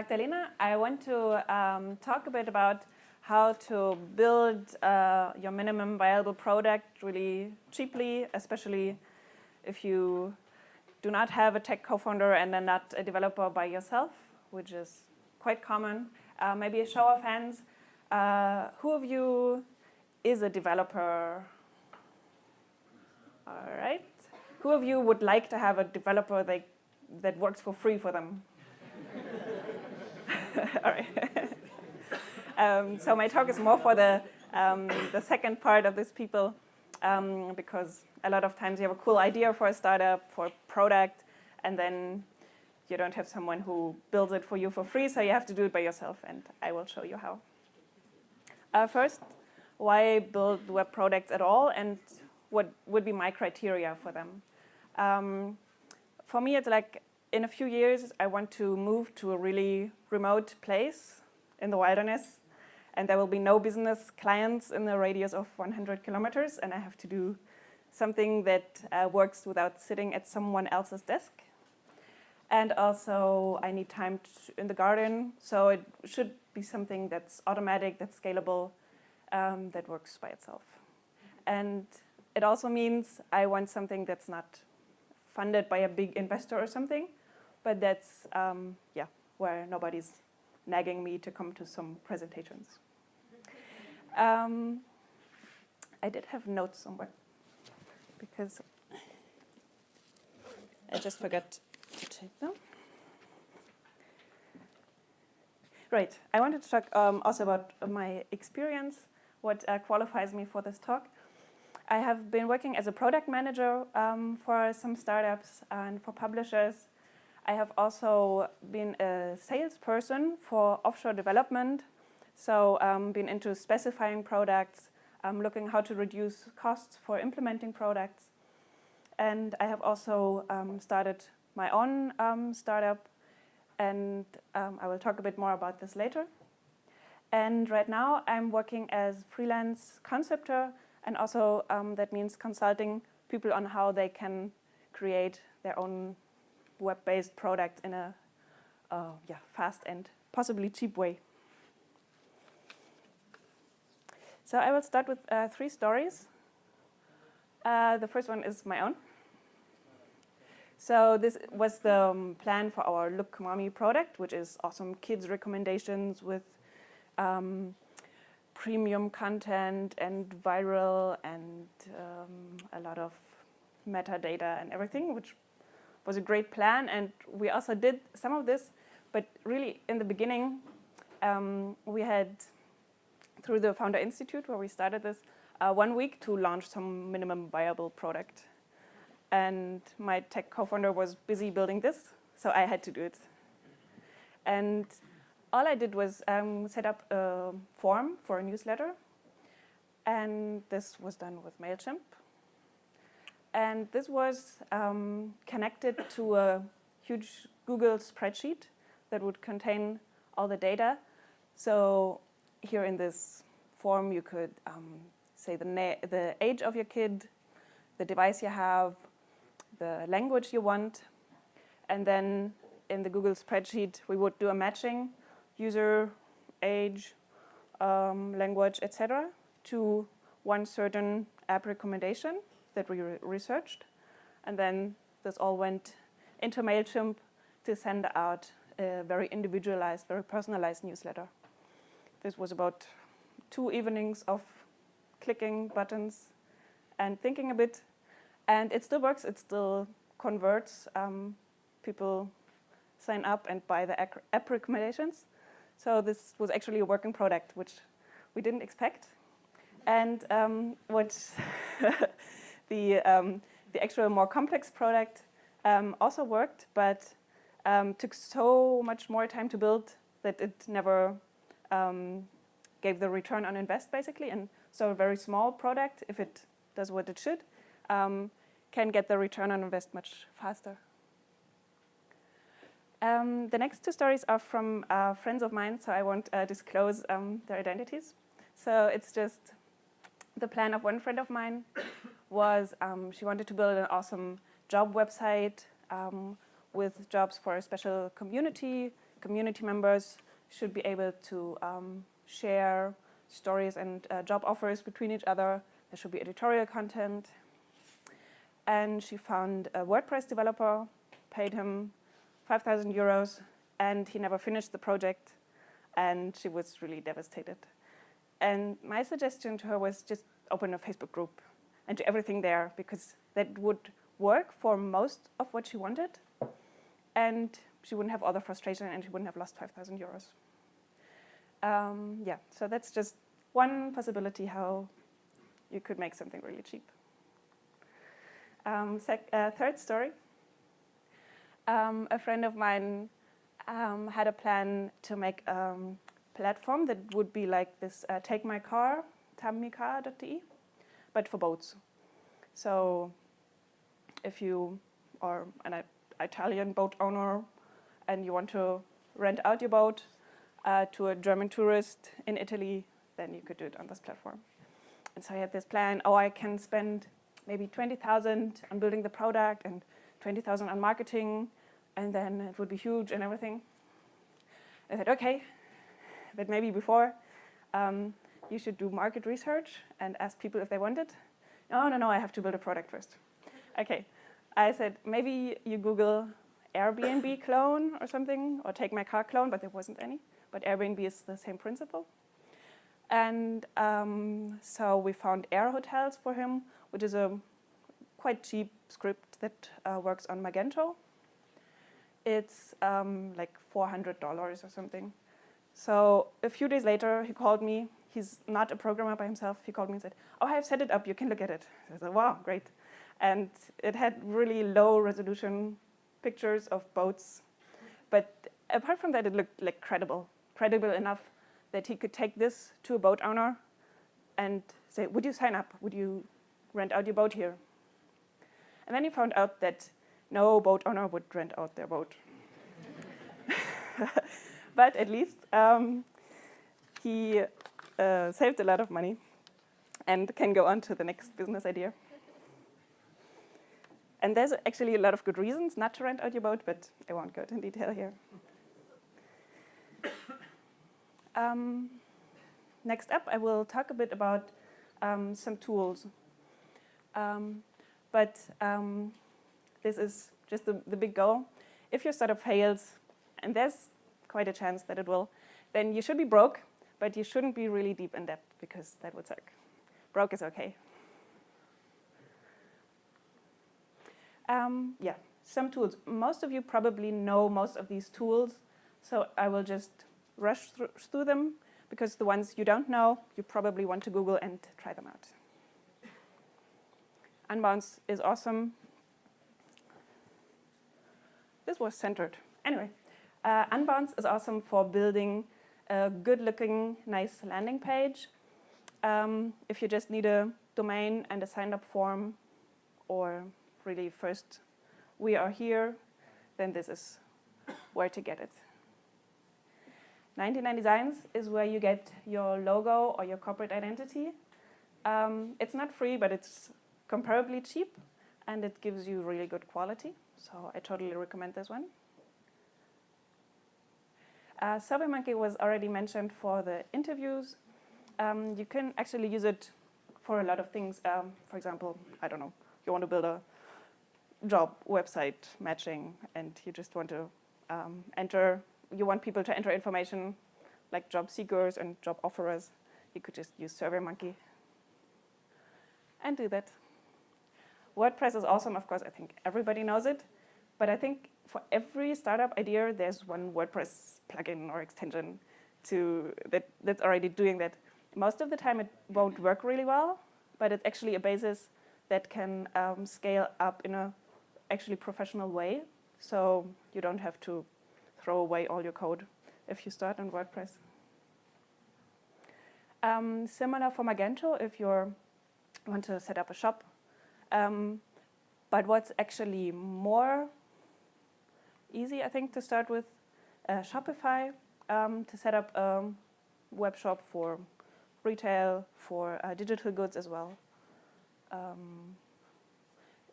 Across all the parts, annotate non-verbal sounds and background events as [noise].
Magdalena. I want to um, talk a bit about how to build uh, your minimum viable product really cheaply, especially if you do not have a tech co-founder and are not a developer by yourself, which is quite common. Uh, maybe a show of hands. Uh, who of you is a developer? All right. Who of you would like to have a developer that, that works for free for them? [laughs] All right. um, so my talk is more for the, um, the second part of these people um, because a lot of times you have a cool idea for a startup, for a product, and then you don't have someone who builds it for you for free, so you have to do it by yourself, and I will show you how. Uh, first, why build web products at all, and what would be my criteria for them? Um, for me, it's like in a few years, I want to move to a really remote place in the wilderness, and there will be no business clients in the radius of 100 kilometers, and I have to do something that uh, works without sitting at someone else's desk. And also, I need time in the garden, so it should be something that's automatic, that's scalable, um, that works by itself. And it also means I want something that's not funded by a big investor or something, but that's um, yeah where nobody's nagging me to come to some presentations. Um, I did have notes somewhere because I just forgot to take them. Right, I wanted to talk um, also about my experience, what uh, qualifies me for this talk. I have been working as a product manager um, for some startups and for publishers I have also been a salesperson for offshore development, so um, been into specifying products, um, looking how to reduce costs for implementing products. And I have also um, started my own um, startup, and um, I will talk a bit more about this later. And right now I'm working as freelance conceptor, and also um, that means consulting people on how they can create their own web-based product in a uh, yeah, fast and possibly cheap way. So I will start with uh, three stories. Uh, the first one is my own. So this was the um, plan for our Look Mommy product, which is awesome kids recommendations with um, premium content and viral and um, a lot of metadata and everything, which was a great plan, and we also did some of this, but really in the beginning, um, we had, through the Founder Institute, where we started this, uh, one week to launch some minimum viable product. And my tech co-founder was busy building this, so I had to do it. And all I did was um, set up a form for a newsletter, and this was done with MailChimp. And this was um, connected to a huge Google spreadsheet that would contain all the data. So here in this form, you could um, say the, the age of your kid, the device you have, the language you want, and then in the Google spreadsheet, we would do a matching, user, age, um, language, etc., to one certain app recommendation that we re researched. And then this all went into MailChimp to send out a very individualized, very personalized newsletter. This was about two evenings of clicking buttons and thinking a bit. And it still works, it still converts. Um, people sign up and buy the app recommendations. So this was actually a working product, which we didn't expect. And um, what [laughs] the, um, the actual more complex product um, also worked, but um, took so much more time to build that it never um, gave the return on invest, basically. And so a very small product, if it does what it should, um, can get the return on invest much faster. Um, the next two stories are from uh, friends of mine, so I won't uh, disclose um, their identities. So it's just the plan of one friend of mine was um, she wanted to build an awesome job website um, with jobs for a special community community members should be able to um, share stories and uh, job offers between each other. There should be editorial content. And she found a WordPress developer, paid him 5,000 euros, and he never finished the project, and she was really devastated. And my suggestion to her was just open a Facebook group and do everything there, because that would work for most of what she wanted, and she wouldn't have all the frustration and she wouldn't have lost 5,000 euros. Um, yeah, so that's just one possibility how you could make something really cheap. Um, uh, third story. Um, a friend of mine um, had a plan to make a um, platform that would be like this uh, Take My Car, tamyca.de, but for boats. So if you are an Italian boat owner and you want to rent out your boat uh, to a German tourist in Italy, then you could do it on this platform. And so I had this plan, oh, I can spend maybe 20,000 on building the product and 20,000 on marketing, and then it would be huge and everything. I said, okay, but maybe before, um, you should do market research and ask people if they want it. No, no, no, I have to build a product first. Okay, I said, maybe you Google Airbnb clone or something, or take my car clone, but there wasn't any. But Airbnb is the same principle. And um, so we found Air Hotels for him, which is a quite cheap script that uh, works on Magento. It's um, like $400 or something. So a few days later, he called me. He's not a programmer by himself. He called me and said, oh, I have set it up. You can look at it. I said, wow, great. And it had really low resolution pictures of boats. But apart from that, it looked like credible, credible enough that he could take this to a boat owner and say, would you sign up? Would you rent out your boat here? And then he found out that no boat owner would rent out their boat. [laughs] but at least um, he uh, saved a lot of money and can go on to the next business idea. And there's actually a lot of good reasons not to rent out your boat, but I won't go into detail here. Um, next up, I will talk a bit about um, some tools. Um, but um, this is just the, the big goal. If your startup fails, and there's quite a chance that it will, then you should be broke, but you shouldn't be really deep in debt because that would suck. Broke is okay. Um, yeah, some tools. Most of you probably know most of these tools, so I will just rush through, through them because the ones you don't know, you probably want to Google and try them out. Unbounce is awesome. This was centered. Anyway, uh, Unbounce is awesome for building a good-looking, nice landing page. Um, if you just need a domain and a sign-up form or really first we are here, then this is where to get it. 99 Designs is where you get your logo or your corporate identity. Um, it's not free, but it's comparably cheap, and it gives you really good quality. So I totally recommend this one. Uh, SurveyMonkey was already mentioned for the interviews. Um, you can actually use it for a lot of things. Um, for example, I don't know, you want to build a job website matching and you just want to um, enter, you want people to enter information like job seekers and job offerers, you could just use SurveyMonkey and do that. WordPress is awesome, of course, I think everybody knows it, but I think for every startup idea, there's one WordPress plugin or extension to that, that's already doing that. Most of the time it won't work really well, but it's actually a basis that can um, scale up in a actually professional way. So you don't have to throw away all your code if you start on WordPress. Um, similar for Magento if you want to set up a shop. Um, but what's actually more easy, I think, to start with uh, Shopify um, to set up a web shop for retail, for uh, digital goods as well. Um,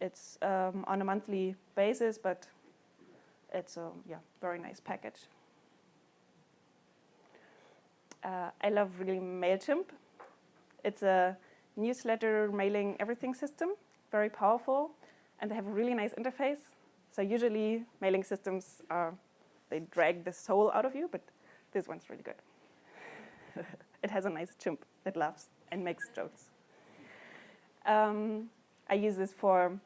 it's um, on a monthly basis, but it's a yeah, very nice package. uh, I love really Mailchimp. It's a newsletter mailing everything system, very powerful, and they have a really nice interface. So usually mailing systems are they drag the soul out of you, but this one's really good. [laughs] it has a nice chimp that laughs and makes jokes. Um, I use this for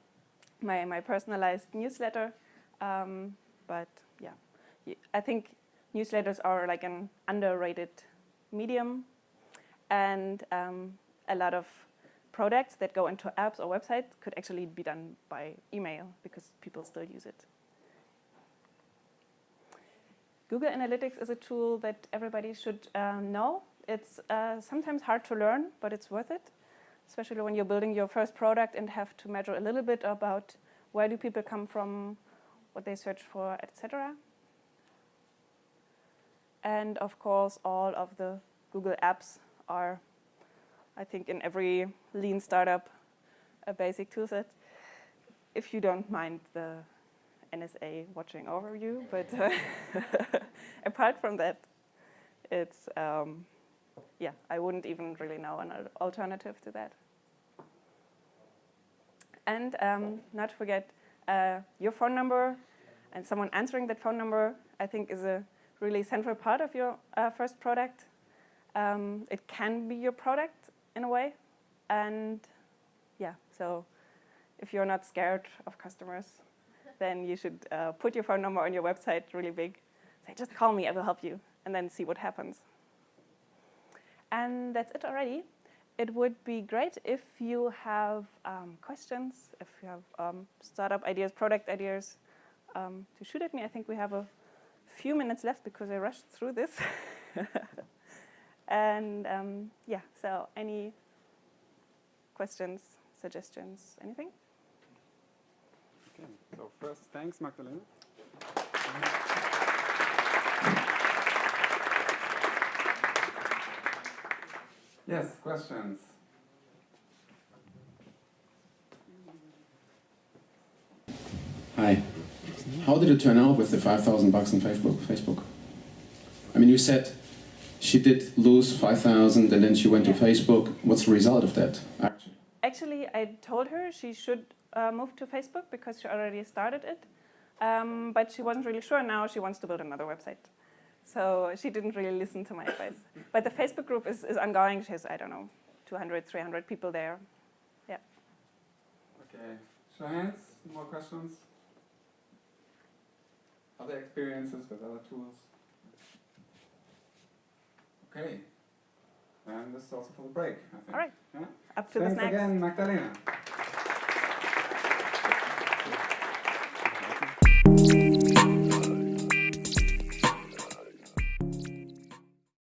my, my personalized newsletter, um, but yeah, I think newsletters are like an underrated medium, and um, a lot of products that go into apps or websites could actually be done by email because people still use it. Google Analytics is a tool that everybody should um, know. It's uh, sometimes hard to learn, but it's worth it, especially when you're building your first product and have to measure a little bit about where do people come from, what they search for, etc. And of course, all of the Google apps are, I think, in every lean startup, a basic toolset. If you don't mind the NSA watching over you, but uh, [laughs] apart from that, it's um, yeah, I wouldn't even really know an alternative to that. And um, not forget uh, your phone number and someone answering that phone number. I think is a really central part of your uh, first product. Um, it can be your product in a way, and yeah, so if you're not scared of customers, then you should uh, put your phone number on your website really big. Say, just call me, I will help you, and then see what happens. And that's it already. It would be great if you have um, questions, if you have um, startup ideas, product ideas, um, to shoot at me. I think we have a few minutes left because I rushed through this. [laughs] and um, yeah, so any questions, suggestions, anything? Okay, so first, thanks, Magdalena. Yes, questions? Hi. How did it turn out with the 5,000 bucks on Facebook? Facebook. I mean, you said she did lose 5,000 and then she went Yeah. to Facebook. What's the result of that? Actually, Actually, I told her she should uh, move to Facebook because she already started it, um, but she wasn't really sure. Now she wants to build another website. So she didn't really listen to my advice. But the Facebook group is, is ongoing. She has, I don't know, 200, 300 people there. Yeah. Okay, show hands, more questions? Other experiences with other tools? Okay, and this is also for the break, I think. All right. Yeah? Up to the Thanks snacks. again, Magdalena.